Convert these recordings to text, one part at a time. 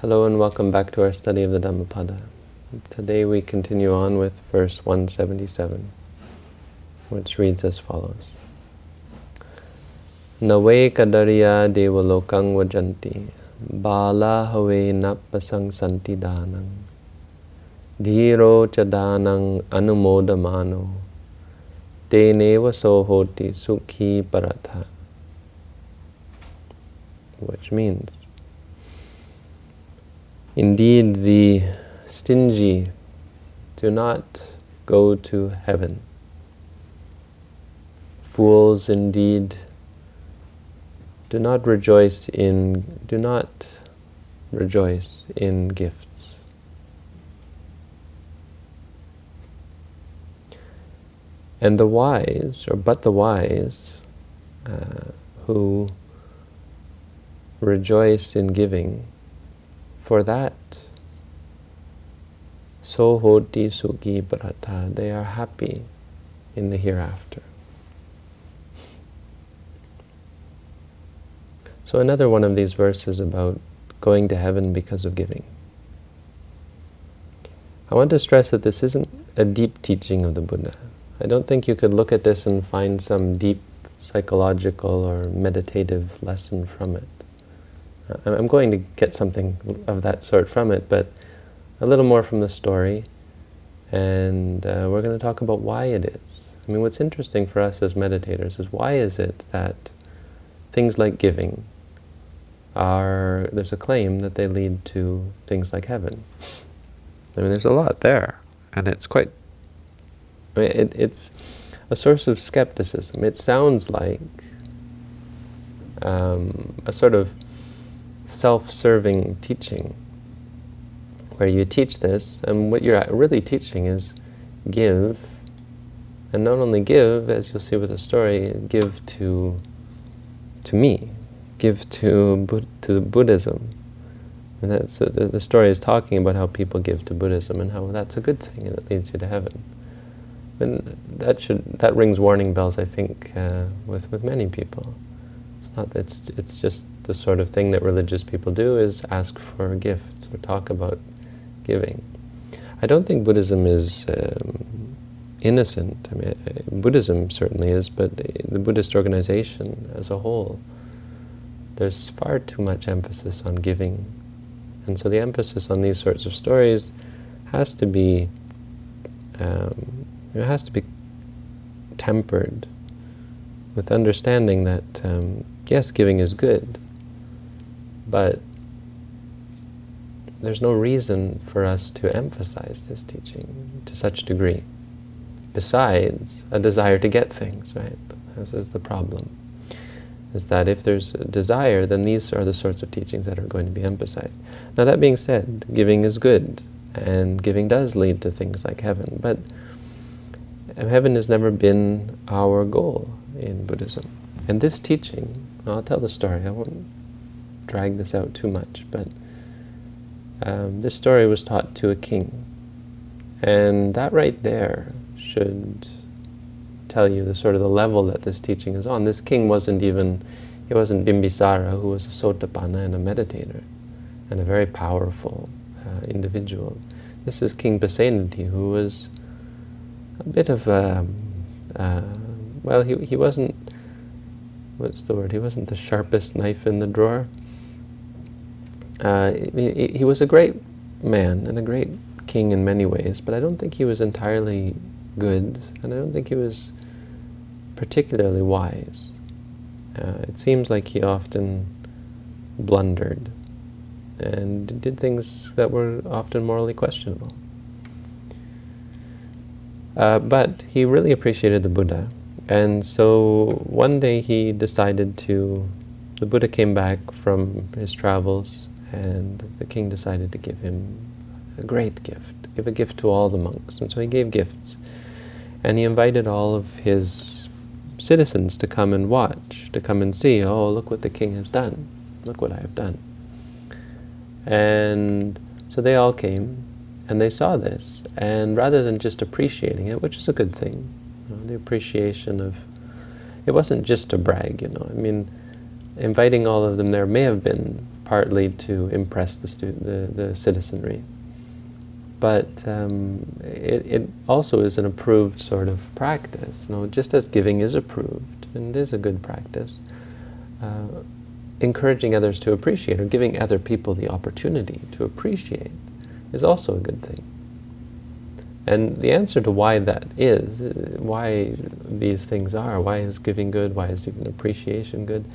Hello and welcome back to our study of the Dhammapada. Today we continue on with verse 177, which reads as follows. Nave kadariya devalokang vajanti bala have napasang santi danang dhiro chadanang anumodamano teneva sohoti sukhi paratha which means Indeed, the stingy do not go to heaven. Fools indeed do not rejoice in do not rejoice in gifts. And the wise, or but the wise, uh, who rejoice in giving, for that, so hoti sukhi paratha, they are happy in the hereafter. So another one of these verses about going to heaven because of giving. I want to stress that this isn't a deep teaching of the Buddha. I don't think you could look at this and find some deep psychological or meditative lesson from it. I'm going to get something of that sort from it, but a little more from the story. And uh, we're going to talk about why it is. I mean, what's interesting for us as meditators is why is it that things like giving are, there's a claim that they lead to things like heaven. I mean, there's a lot there, and it's quite, I mean, it, it's a source of skepticism. It sounds like um, a sort of self-serving teaching where you teach this, and what you're really teaching is give, and not only give, as you'll see with the story, give to to me, give to to Buddhism. And that's uh, the, the story is talking about how people give to Buddhism and how that's a good thing and it leads you to heaven. And that should that rings warning bells, I think, uh, with with many people. It's not. It's it's just the sort of thing that religious people do is ask for gifts or talk about giving. I don't think Buddhism is um, innocent. I mean, uh, Buddhism certainly is, but the Buddhist organization as a whole, there's far too much emphasis on giving. And so the emphasis on these sorts of stories has to be, um, it has to be tempered with understanding that, um, yes, giving is good, but there's no reason for us to emphasize this teaching to such a degree, besides a desire to get things, right? This is the problem, is that if there's a desire, then these are the sorts of teachings that are going to be emphasized. Now that being said, giving is good, and giving does lead to things like heaven, but heaven has never been our goal in Buddhism. And this teaching, I'll tell the story, I won't drag this out too much, but um, this story was taught to a king. And that right there should tell you the sort of the level that this teaching is on. This king wasn't even, he wasn't Bimbisara, who was a sotapanna and a meditator, and a very powerful uh, individual. This is King Pasenadi, who was a bit of a, uh, well, he, he wasn't, what's the word, he wasn't the sharpest knife in the drawer, uh, he, he, was a great man and a great king in many ways, but I don't think he was entirely good, and I don't think he was particularly wise. Uh, it seems like he often blundered and did things that were often morally questionable. Uh, but he really appreciated the Buddha, and so one day he decided to, the Buddha came back from his travels and the king decided to give him a great gift, give a gift to all the monks. And so he gave gifts. And he invited all of his citizens to come and watch, to come and see, oh, look what the king has done. Look what I have done. And so they all came, and they saw this. And rather than just appreciating it, which is a good thing, you know, the appreciation of, it wasn't just to brag, you know. I mean, inviting all of them there may have been partly to impress the, stu- the, the citizenry. But um, it, it also is an approved sort of practice. You know, just as giving is approved and is a good practice, uh, encouraging others to appreciate or giving other people the opportunity to appreciate is also a good thing. And the answer to why that is, why these things are, why is giving good, why is even appreciation good,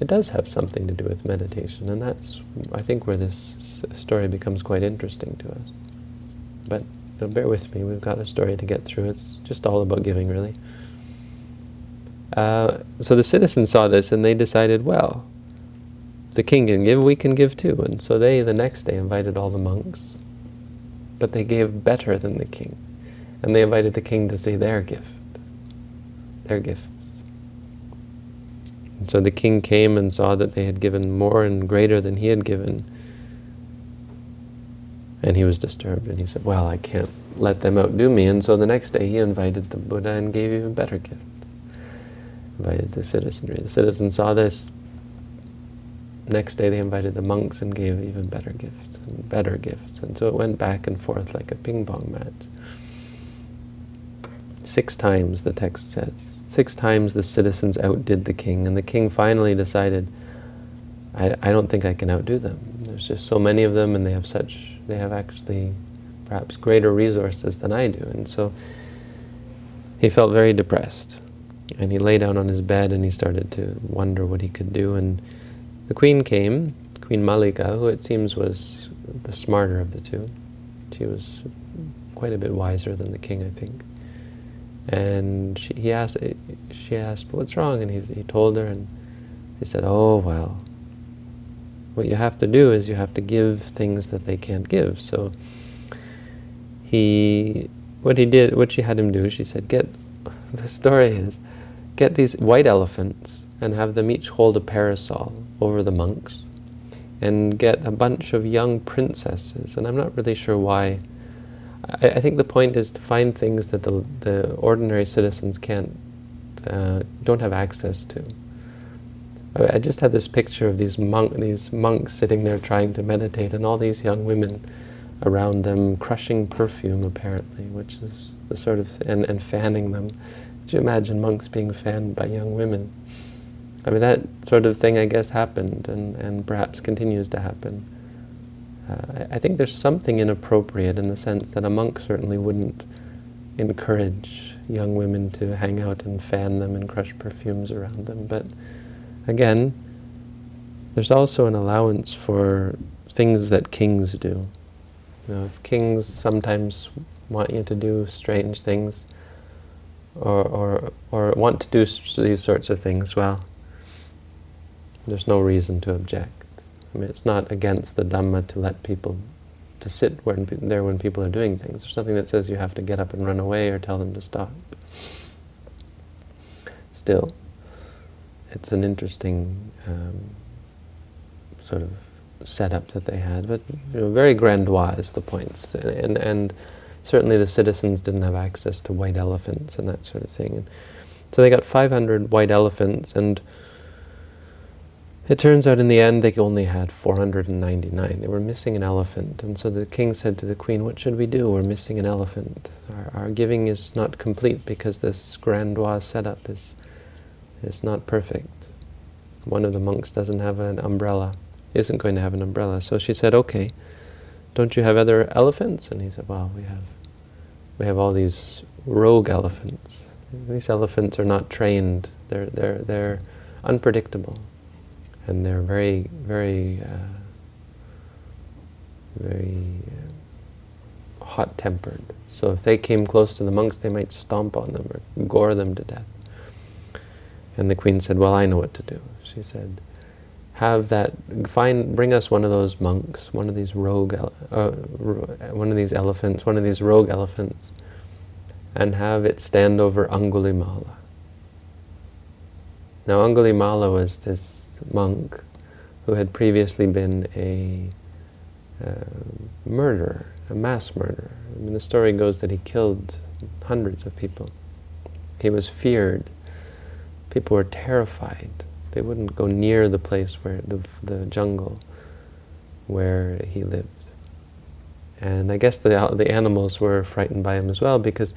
it does have something to do with meditation. And that's, I think, where this story becomes quite interesting to us. But you know, bear with me, we've got a story to get through. It's just all about giving, really. Uh, so the citizens saw this and they decided, well, the king can give, we can give too. And so they, the next day, invited all the monks, but they gave better than the king. And they invited the king to see their gift, their gifts. And so the king came and saw that they had given more and greater than he had given. And he was disturbed, and he said, well, I can't let them outdo me. And so the next day he invited the Buddha and gave even better gift. Invited the citizenry. The citizens saw this, Next day they invited the monks and gave even better gifts and better gifts. And so it went back and forth like a ping pong match. Six times, the text says. Six times the citizens outdid the king, and the king finally decided, I, I don't think I can outdo them. There's just so many of them, and they have such, they have actually perhaps greater resources than I do. And so he felt very depressed. And he lay down on his bed and he started to wonder what he could do. And the queen came, Queen Mallika, who it seems was the smarter of the two. She was quite a bit wiser than the king, I think. And she, he asked, eh, she asked, what's wrong? And he, he told her, and he said, oh, well, what you have to do is you have to give things that they can't give. So he, what he did, what she had him do, she said, get, the story is, get these white elephants and have them each hold a parasol over the monks and get a bunch of young princesses. And I'm not really sure why. I, I think the point is to find things that the, the ordinary citizens can't, uh, don't have access to. I, I just had this picture of these, monk, these monks sitting there trying to meditate and all these young women around them crushing perfume apparently, which is the sort of, and, and fanning them. Could you imagine monks being fanned by young women? I mean, that sort of thing, I guess, happened and, and perhaps continues to happen. Uh, I think there's something inappropriate in the sense that a monk certainly wouldn't encourage young women to hang out and fan them and crush perfumes around them. But again, there's also an allowance for things that kings do. You know, if kings sometimes want you to do strange things or, or, or want to do these sorts of things, well, there's no reason to object. I mean, it's not against the Dhamma to let people, to sit there when people are doing things. There's nothing that says you have to get up and run away or tell them to stop. Still, it's an interesting um, sort of setup that they had, but you know, very grandiose the points. And, and, and, certainly the citizens didn't have access to white elephants and that sort of thing. And so they got 500 white elephants, and it turns out in the end they only had 499. They were missing an elephant. And so the king said to the queen, what should we do? We're missing an elephant. Our, our giving is not complete because this grandiose setup is, is not perfect. One of the monks doesn't have an umbrella, isn't going to have an umbrella. So she said, okay, don't you have other elephants? And he said, well, we have, we have all these rogue elephants. These elephants are not trained. They're, they're, they're unpredictable and they're very, very, uh, very uh, hot-tempered. So if they came close to the monks, they might stomp on them or gore them to death. And the queen said, well, I know what to do. She said, have that, find, bring us one of those monks, one of these rogue, uh, one of these elephants, one of these rogue elephants, and have it stand over Angulimala. Now Angulimala was this monk who had previously been a uh, murderer, a mass murderer. I mean, the story goes that he killed hundreds of people. He was feared. People were terrified. They wouldn't go near the place where the, the jungle where he lived. And I guess the, the animals were frightened by him as well because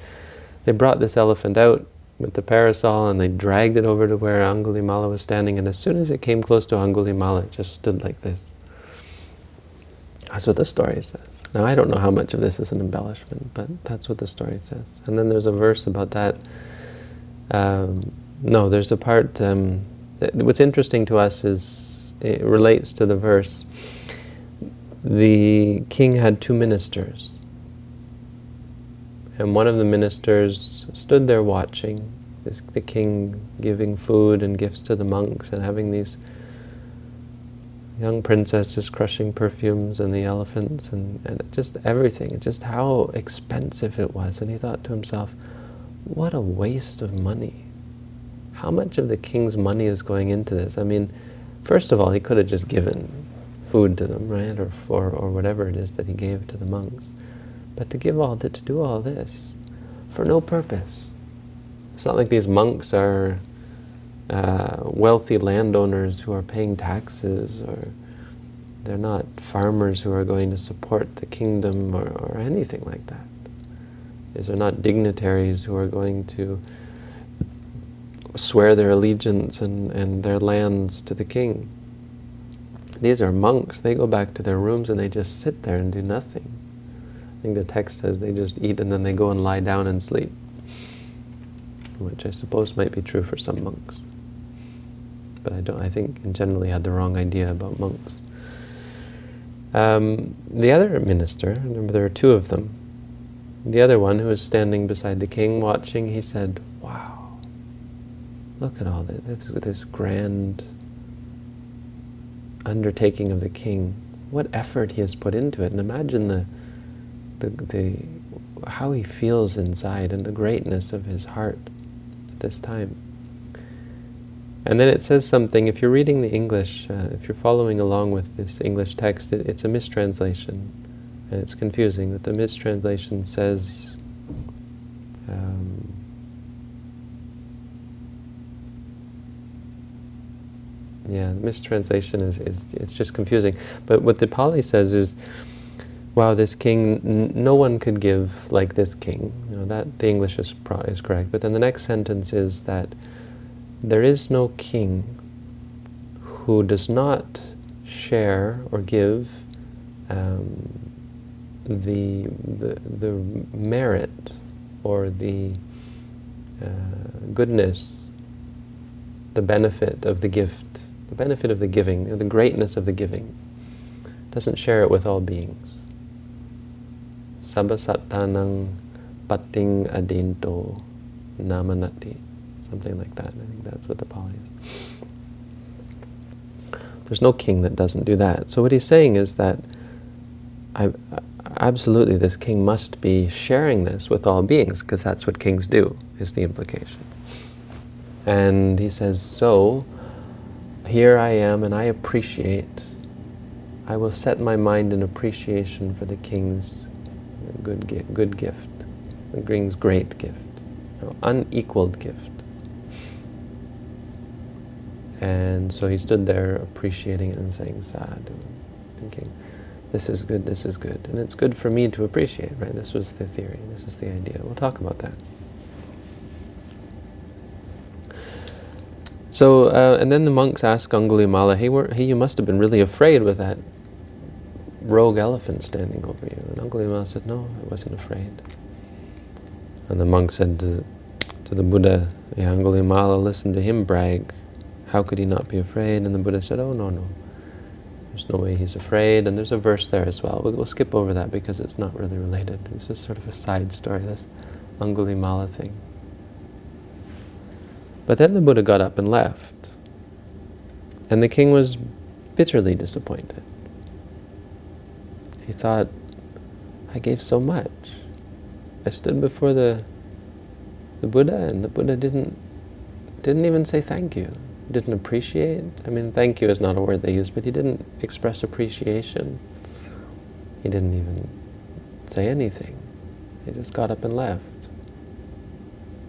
they brought this elephant out with the parasol and they dragged it over to where Angulimala was standing and as soon as it came close to Angulimala it just stood like this. That's what the story says. Now I don't know how much of this is an embellishment, but that's what the story says. And then there's a verse about that. Um, no, there's a part, um, what's interesting to us is, it relates to the verse, the king had two ministers. And one of the ministers stood there watching, this, the king giving food and gifts to the monks and having these young princesses crushing perfumes and the elephants and, and just everything, just how expensive it was. And he thought to himself, what a waste of money. How much of the king's money is going into this? I mean, first of all, he could have just given food to them, right? Or, or, or whatever it is that he gave to the monks. But to give all, to, to do all this for no purpose. It's not like these monks are uh, wealthy landowners who are paying taxes, or they're not farmers who are going to support the kingdom or, or anything like that. These are not dignitaries who are going to swear their allegiance and, and their lands to the king. These are monks. They go back to their rooms and they just sit there and do nothing. I think the text says they just eat and then they go and lie down and sleep, which I suppose might be true for some monks but I don't. I think in generally had the wrong idea about monks. Um, the other minister, remember there are two of them. The other one who was standing beside the king watching, he said, "Wow, look at all this, this, this grand undertaking of the king. What effort he has put into it, and imagine the the, the how he feels inside and the greatness of his heart at this time." And then it says something, if you're reading the English, uh, if you're following along with this English text, it, it's a mistranslation. And it's confusing that the mistranslation says, um, yeah, the mistranslation is, is it's just confusing. But what the Pali says is, wow, this king, no one could give like this king. You know, that the English is, is correct. But then the next sentence is that there is no king who does not share or give um, the, the, the merit or the uh, goodness, the benefit of the gift, the benefit of the giving, the greatness of the giving, doesn't share it with all beings. Sabasattanang pating adinto namanati something like that. I think that's what the Pali is. There's no king that doesn't do that. So what he's saying is that I, absolutely this king must be sharing this with all beings, because that's what kings do, is the implication. And he says, so here I am and I appreciate, I will set my mind in appreciation for the king's good, good gift, the king's great gift, unequaled gift. And so he stood there appreciating it and saying sad, thinking, this is good, this is good. And it's good for me to appreciate, right? This was the theory, this is the idea. We'll talk about that. So, uh, and then the monks asked Angulimala, hey, hey, you must have been really afraid with that rogue elephant standing over you. And Uncle Angulimala said, no, I wasn't afraid. And the monk said to, to the Buddha, yeah, Angulimala, listen to him brag. How could he not be afraid? And the Buddha said, oh, no, no. There's no way he's afraid. And there's a verse there as well. We'll, we'll skip over that because it's not really related. It's just sort of a side story, this Angulimala thing. But then the Buddha got up and left. And the king was bitterly disappointed. He thought, I gave so much. I stood before the, the Buddha and the Buddha didn't, didn't even say thank you didn't appreciate. I mean, thank you is not a word they use, but he didn't express appreciation. He didn't even say anything. He just got up and left.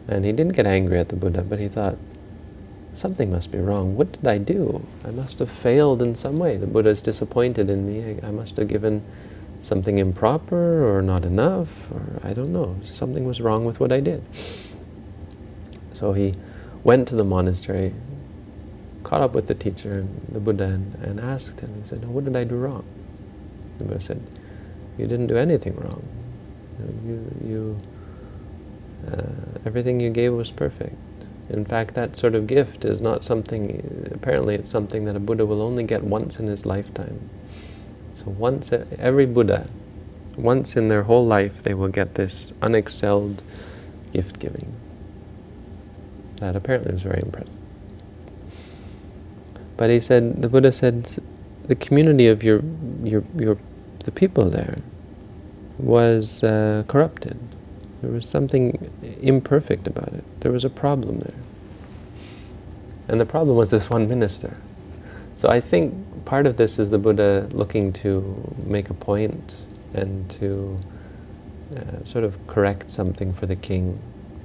And he didn't get angry at the Buddha, but he thought, something must be wrong. What did I do? I must have failed in some way. The Buddha is disappointed in me. I, I must have given something improper or not enough, or I don't know. Something was wrong with what I did. So he went to the monastery, caught up with the teacher, and the Buddha, and, and asked him, he said, what did I do wrong? The Buddha said, you didn't do anything wrong. You, you, uh, everything you gave was perfect. In fact, that sort of gift is not something, apparently it's something that a Buddha will only get once in his lifetime. So once, every Buddha, once in their whole life, they will get this unexcelled gift giving. That apparently was very impressive. But he said, the Buddha said, the community of your, your, your, the people there was uh, corrupted. There was something imperfect about it. There was a problem there. And the problem was this one minister. So I think part of this is the Buddha looking to make a point and to uh, sort of correct something for the king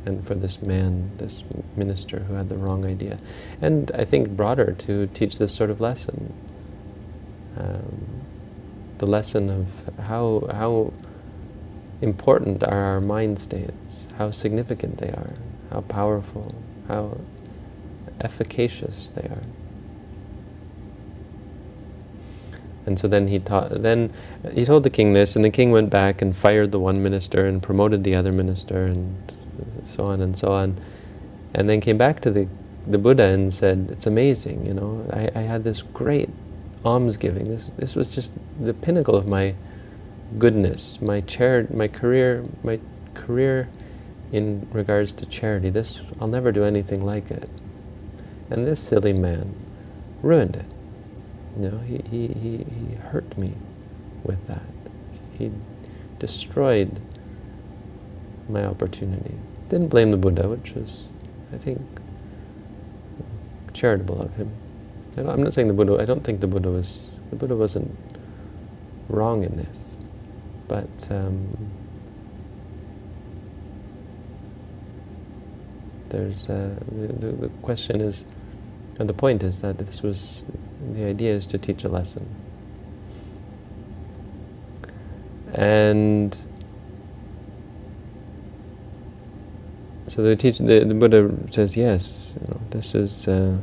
and for this man, this minister who had the wrong idea. And I think broader to teach this sort of lesson. Um, the lesson of how, how important are our mind states, how significant they are, how powerful, how efficacious they are. And so then he taught, then he told the king this, and the king went back and fired the one minister and promoted the other minister and so on and so on. And then came back to the, the Buddha and said, it's amazing, you know, I, I had this great almsgiving. This, this was just the pinnacle of my goodness, my chari my career, my career in regards to charity. This, I'll never do anything like it. And this silly man ruined it. Know, he, he, he, he hurt me with that. He destroyed my opportunity. Didn't blame the Buddha, which was, I think, charitable of him. I'm not saying the Buddha, I don't think the Buddha was, the Buddha wasn't wrong in this. But um, there's uh, the, the question is, and the point is that this was, the idea is to teach a lesson. And so the, teach, the, the Buddha says, yes, you know, this is uh,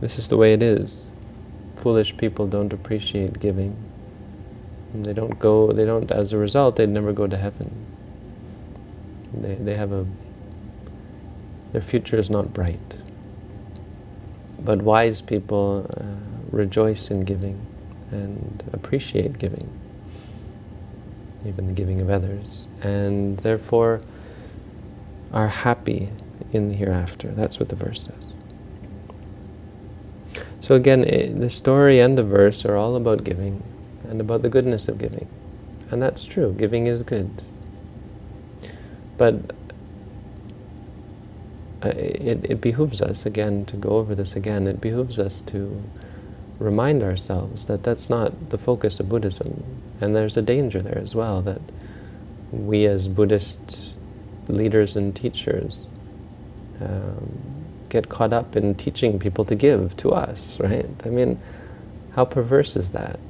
this is the way it is. Foolish people don't appreciate giving. And they don't go, they don't, as a result, they never go to heaven. They, they have a, their future is not bright. But wise people uh, rejoice in giving and appreciate giving, even the giving of others, and therefore are happy in the hereafter. That's what the verse says. So again, it, the story and the verse are all about giving and about the goodness of giving. And that's true, giving is good. But it, it behooves us, again, to go over this again, it behooves us to remind ourselves that that's not the focus of Buddhism. And there's a danger there as well, that we as Buddhist leaders and teachers um, get caught up in teaching people to give to us, right? I mean, how perverse is that?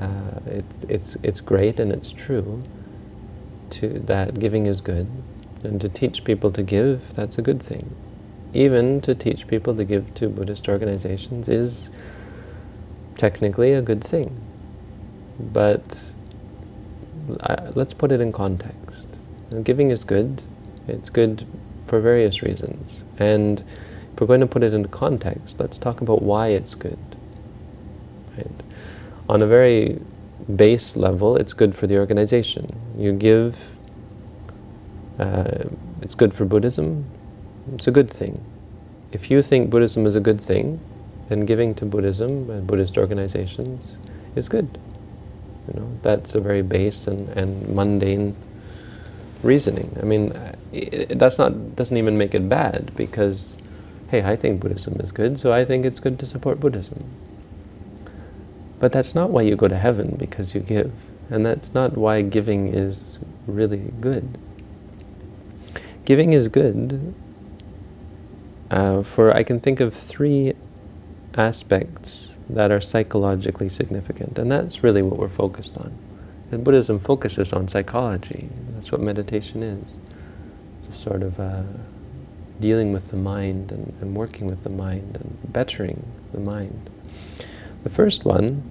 Uh, it's, it's, it's great and it's true to, that giving is good. And to teach people to give, that's a good thing. Even to teach people to give to Buddhist organizations is technically a good thing. But uh, let's put it in context. And giving is good. It's good for various reasons. And if we're going to put it into context, let's talk about why it's good. Right? on a very base level, it's good for the organization. You give, uh, it's good for Buddhism, it's a good thing. If you think Buddhism is a good thing, then giving to Buddhism, and Buddhist organizations, is good. You know, that's a very base and, and mundane reasoning. I mean, it, that's not doesn't even make it bad because, hey, I think Buddhism is good, so I think it's good to support Buddhism. But that's not why you go to heaven, because you give. And that's not why giving is really good. Giving is good uh, for I can think of three aspects that are psychologically significant, and that's really what we're focused on. And Buddhism focuses on psychology. That's what meditation is. It's a sort of uh, dealing with the mind and, and working with the mind and bettering the mind. The first one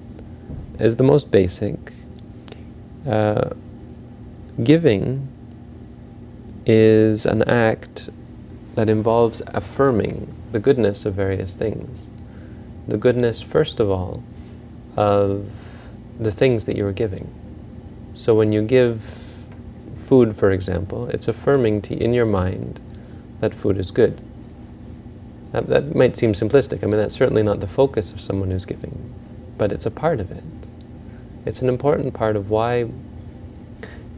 is the most basic. Uh, giving is an act that involves affirming the goodness of various things. The goodness, first of all, of the things that you are giving. So when you give food, for example, it's affirming to, in your mind that food is good. That, that might seem simplistic. I mean, that's certainly not the focus of someone who's giving, but it's a part of it. It's an important part of why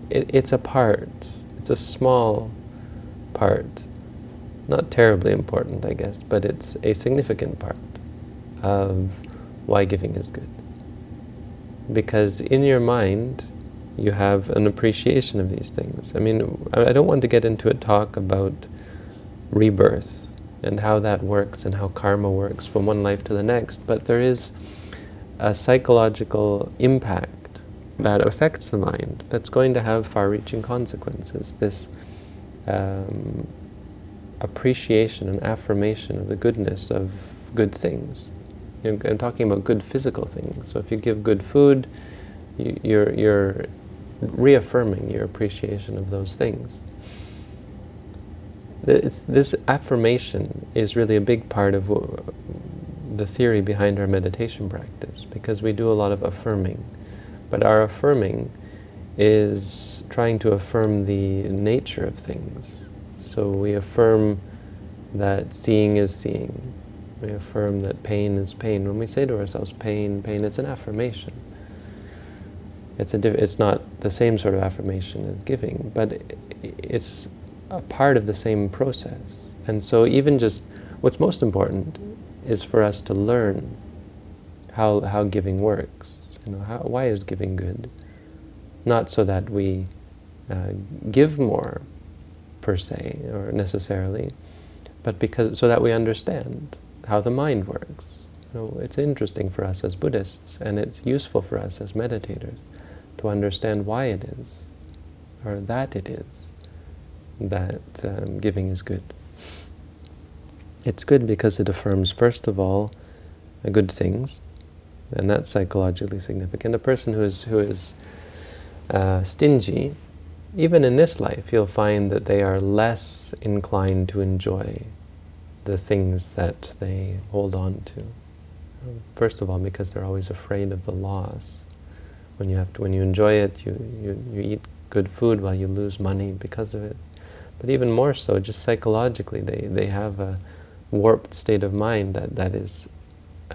it, it's a part. It's a small part. Not terribly important, I guess, but it's a significant part of why giving is good. Because in your mind, you have an appreciation of these things. I mean, I don't want to get into a talk about rebirth and how that works and how karma works from one life to the next, but there is a psychological impact that affects the mind that's going to have far-reaching consequences. This um, appreciation and affirmation of the goodness of good things. You know, I'm talking about good physical things. So if you give good food, you, you're, you're reaffirming your appreciation of those things. This, this affirmation is really a big part of the theory behind our meditation practice, because we do a lot of affirming. But our affirming is trying to affirm the nature of things. So we affirm that seeing is seeing. We affirm that pain is pain. When we say to ourselves, pain, pain, it's an affirmation. It's, a it's not the same sort of affirmation as giving, but it's a part of the same process. And so even just, what's most important is for us to learn how, how giving works. You know, how, why is giving good? Not so that we uh, give more, per se, or necessarily, but because so that we understand how the mind works. You know, it's interesting for us as Buddhists, and it's useful for us as meditators to understand why it is, or that it is, that um, giving is good. It's good because it affirms, first of all, good things, and that's psychologically significant. A person who is, who is uh, stingy, even in this life, you'll find that they are less inclined to enjoy the things that they hold on to. First of all, because they're always afraid of the loss. When you have to, when you enjoy it, you, you, you eat good food while you lose money because of it. But even more so, just psychologically, they, they have a warped state of mind that, that is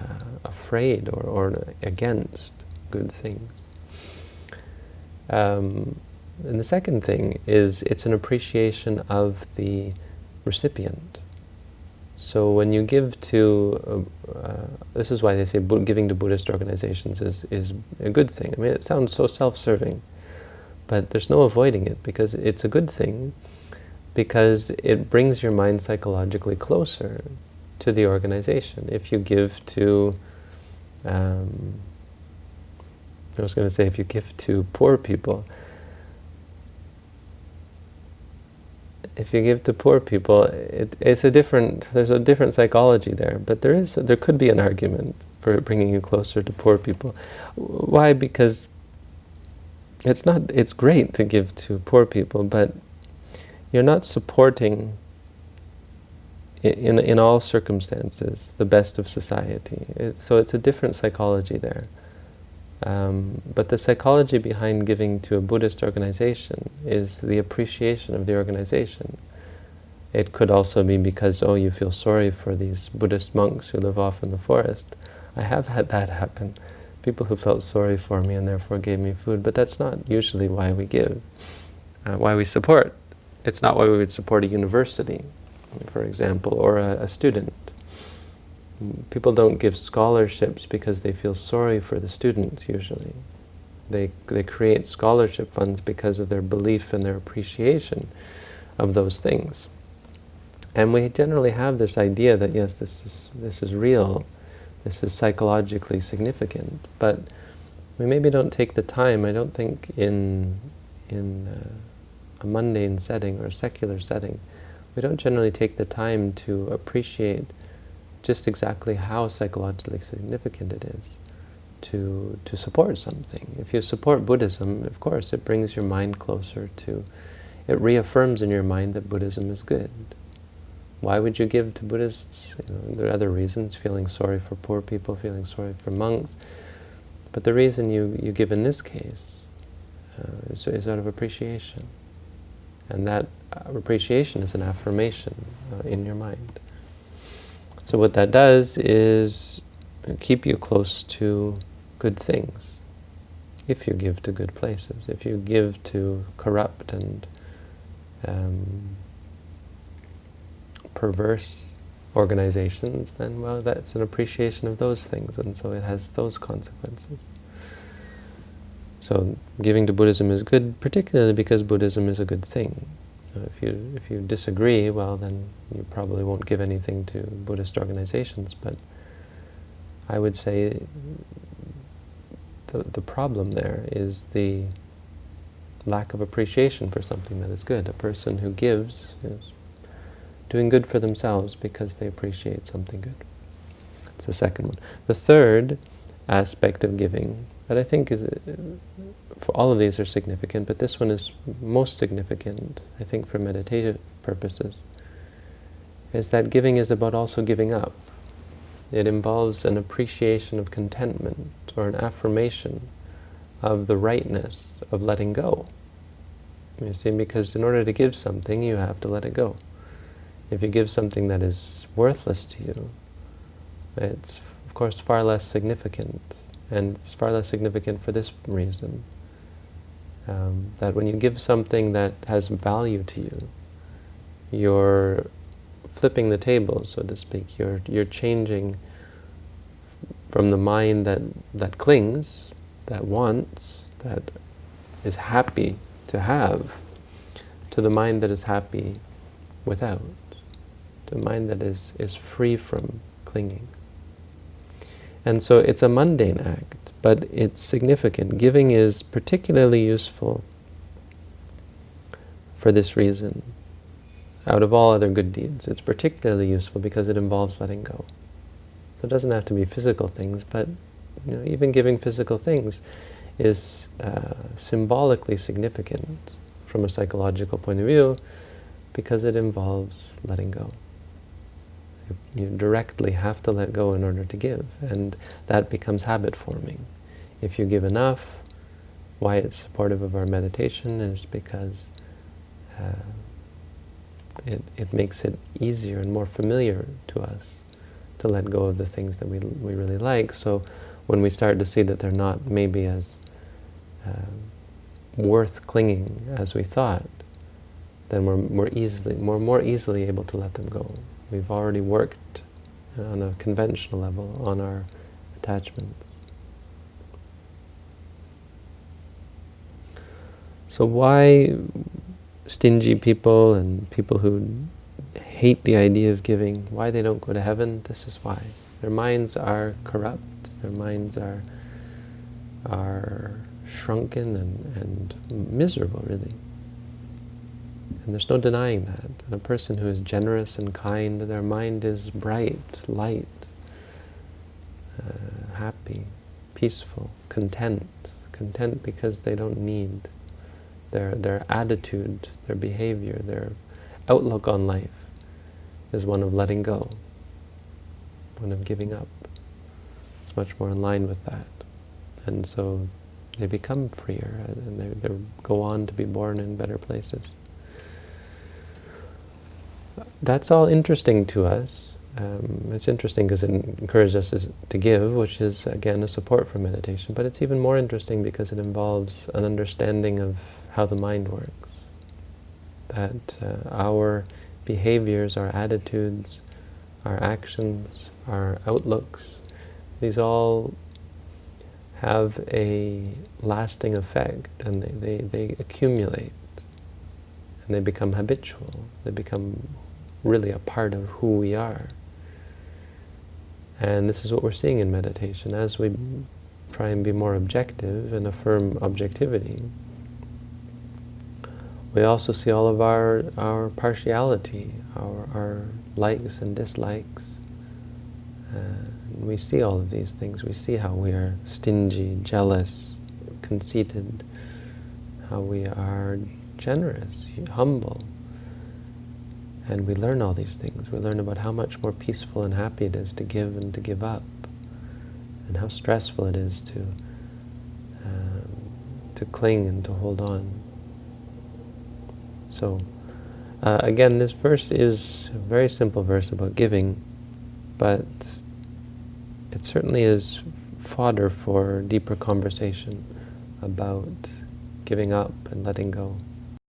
uh, afraid or, or against good things. Um, and the second thing is it's an appreciation of the recipient. So when you give to, uh, uh, this is why they say giving to Buddhist organizations is, is a good thing. I mean, it sounds so self-serving, but there's no avoiding it because it's a good thing because it brings your mind psychologically closer to the organization. If you give to, um, I was going to say if you give to poor people, if you give to poor people, it, it's a different, there's a different psychology there, but there is, there could be an argument for bringing you closer to poor people. Why? Because it's not, it's great to give to poor people, but you're not supporting in, in all circumstances the best of society. It, so it's a different psychology there. Um, but the psychology behind giving to a Buddhist organization is the appreciation of the organization. It could also be because, oh, you feel sorry for these Buddhist monks who live off in the forest. I have had that happen. People who felt sorry for me and therefore gave me food, but that's not usually why we give, uh, why we support it's not why we would support a university, for example, or a, a student. People don't give scholarships because they feel sorry for the students, usually. They, they create scholarship funds because of their belief and their appreciation of those things. And we generally have this idea that, yes, this is, this is real, this is psychologically significant, but we maybe don't take the time, I don't think in, in uh, a mundane setting or a secular setting, we don't generally take the time to appreciate just exactly how psychologically significant it is to, to support something. If you support Buddhism, of course, it brings your mind closer to, it reaffirms in your mind that Buddhism is good. Why would you give to Buddhists? You know, there are other reasons, feeling sorry for poor people, feeling sorry for monks. But the reason you, you give in this case uh, is, is out of appreciation. And that uh, appreciation is an affirmation uh, in your mind. So what that does is keep you close to good things. If you give to good places, if you give to corrupt and um, perverse organizations, then, well, that's an appreciation of those things, and so it has those consequences. So giving to Buddhism is good, particularly because Buddhism is a good thing. If you, if you disagree, well, then you probably won't give anything to Buddhist organizations, but I would say the, the problem there is the lack of appreciation for something that is good. A person who gives is doing good for themselves because they appreciate something good. That's the second one. The third aspect of giving, that I think is, for all of these are significant, but this one is most significant, I think, for meditative purposes, is that giving is about also giving up. It involves an appreciation of contentment or an affirmation of the rightness of letting go. You see, because in order to give something, you have to let it go. If you give something that is worthless to you, it's, of course, far less significant. And it's far less significant for this reason. Um, that when you give something that has value to you, you're flipping the table, so to speak. You're, you're changing from the mind that, that clings, that wants, that is happy to have, to the mind that is happy without, to the mind that is, is free from clinging. And so it's a mundane act, but it's significant. Giving is particularly useful for this reason. Out of all other good deeds, it's particularly useful because it involves letting go. So it doesn't have to be physical things, but you know, even giving physical things is uh, symbolically significant from a psychological point of view because it involves letting go. You, directly have to let go in order to give, and that becomes habit forming. If you give enough, why it's supportive of our meditation is because uh, it, it makes it easier and more familiar to us to let go of the things that we, we really like. So when we start to see that they're not maybe as uh, worth clinging as we thought, then we're more easily, more, more easily able to let them go. We've already worked on a conventional level on our attachments. So why stingy people and people who hate the idea of giving, why they don't go to heaven, this is why. Their minds are corrupt, their minds are, are shrunken and, and miserable, really. And there's no denying that. And a person who is generous and kind, their mind is bright, light, uh, happy, peaceful, content. Content because they don't need their, their attitude, their behavior, their outlook on life is one of letting go, one of giving up. It's much more in line with that. And so they become freer and they, they go on to be born in better places. That's all interesting to us. Um, it's interesting because it encourages us to give, which is, again, a support for meditation. But it's even more interesting because it involves an understanding of how the mind works. That uh, our behaviors, our attitudes, our actions, our outlooks, these all have a lasting effect and they, they, they accumulate and they become habitual. They become really a part of who we are. And this is what we're seeing in meditation. As we try and be more objective and affirm objectivity, we also see all of our, our partiality, our, our likes and dislikes. Uh, we see all of these things. We see how we are stingy, jealous, conceited, how we are generous, humble. And we learn all these things. We learn about how much more peaceful and happy it is to give and to give up, and how stressful it is to, um, to cling and to hold on. So, uh, again, this verse is a very simple verse about giving, but it certainly is fodder for deeper conversation about giving up and letting go.